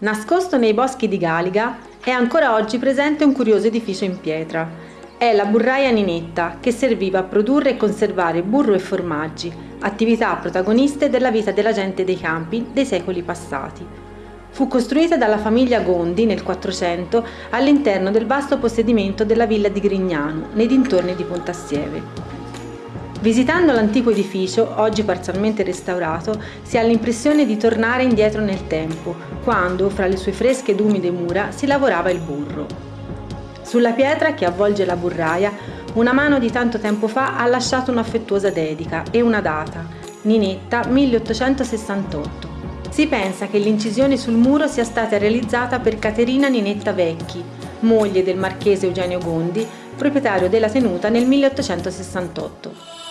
Nascosto nei boschi di Galiga, è ancora oggi presente un curioso edificio in pietra. È la burraia Ninetta, che serviva a produrre e conservare burro e formaggi, attività protagoniste della vita della gente dei campi dei secoli passati. Fu costruita dalla famiglia Gondi nel 400 all'interno del vasto possedimento della villa di Grignano, nei dintorni di Pontassieve. Visitando l'antico edificio, oggi parzialmente restaurato, si ha l'impressione di tornare indietro nel tempo, quando, fra le sue fresche ed umide mura, si lavorava il burro. Sulla pietra che avvolge la burraia, una mano di tanto tempo fa ha lasciato un'affettuosa dedica e una data, Ninetta 1868. Si pensa che l'incisione sul muro sia stata realizzata per Caterina Ninetta Vecchi, moglie del marchese Eugenio Gondi, proprietario della tenuta nel 1868.